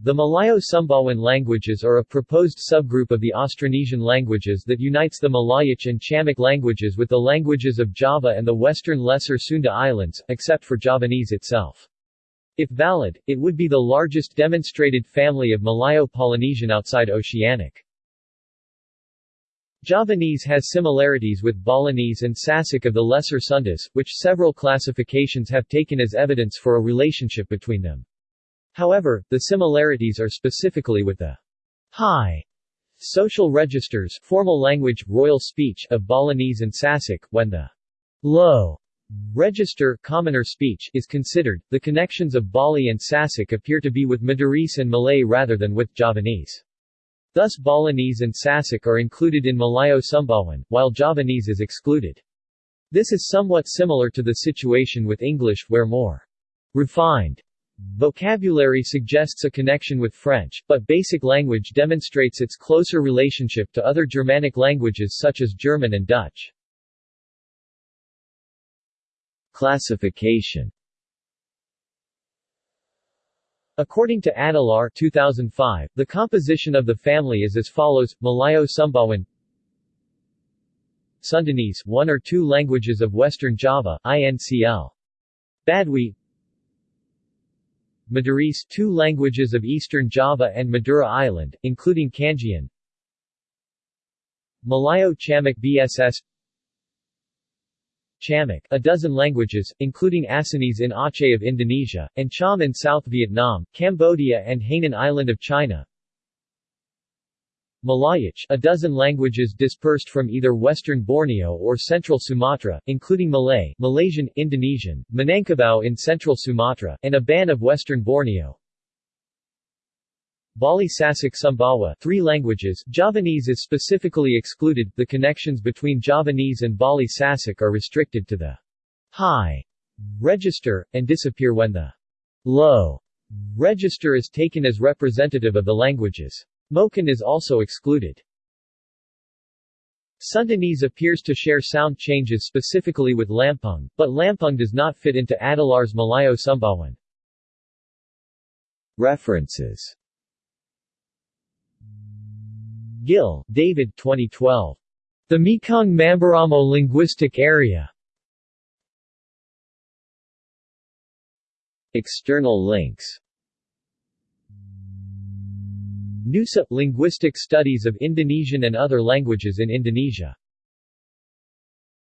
The Malayo-Sumbawan languages are a proposed subgroup of the Austronesian languages that unites the Malayic and Chamic languages with the languages of Java and the western Lesser Sunda Islands, except for Javanese itself. If valid, it would be the largest demonstrated family of Malayo-Polynesian outside Oceanic. Javanese has similarities with Balinese and Sasak of the Lesser Sundas, which several classifications have taken as evidence for a relationship between them. However, the similarities are specifically with the high social registers formal language, royal speech of Balinese and Sasak, when the low register commoner speech is considered, the connections of Bali and Sasak appear to be with Madurese and Malay rather than with Javanese. Thus Balinese and Sasak are included in Malayo-Sumbawan, while Javanese is excluded. This is somewhat similar to the situation with English, where more refined vocabulary suggests a connection with French, but basic language demonstrates its closer relationship to other Germanic languages such as German and Dutch. Classification According to Adelaar 2005, the composition of the family is as follows: Malayo-Sumbawan Sundanese, one or two languages of Western Java, INCL. Badui Madurese, two languages of Eastern Java and Madura Island, including Kangean Malayo-Chamic BSS Chamic, a dozen languages, including Acehnese in Aceh of Indonesia, and Cham in South Vietnam, Cambodia and Hainan Island of China. Malayic, a dozen languages dispersed from either western Borneo or central Sumatra, including Malay, Malaysian, Indonesian, Minangkabau in central Sumatra, and Iban of western Borneo. Bali Sasak Sumbawa three languages, Javanese is specifically excluded, the connections between Javanese and Bali Sasak are restricted to the high register, and disappear when the low register is taken as representative of the languages. Moken is also excluded. Sundanese appears to share sound changes specifically with Lampung, but Lampung does not fit into Adelaar's Malayo-Sumbawan. References Gil, David 2012. The Mekong Mamberamo Linguistic Area. External links Nusa – Linguistic Studies of Indonesian and Other Languages in Indonesia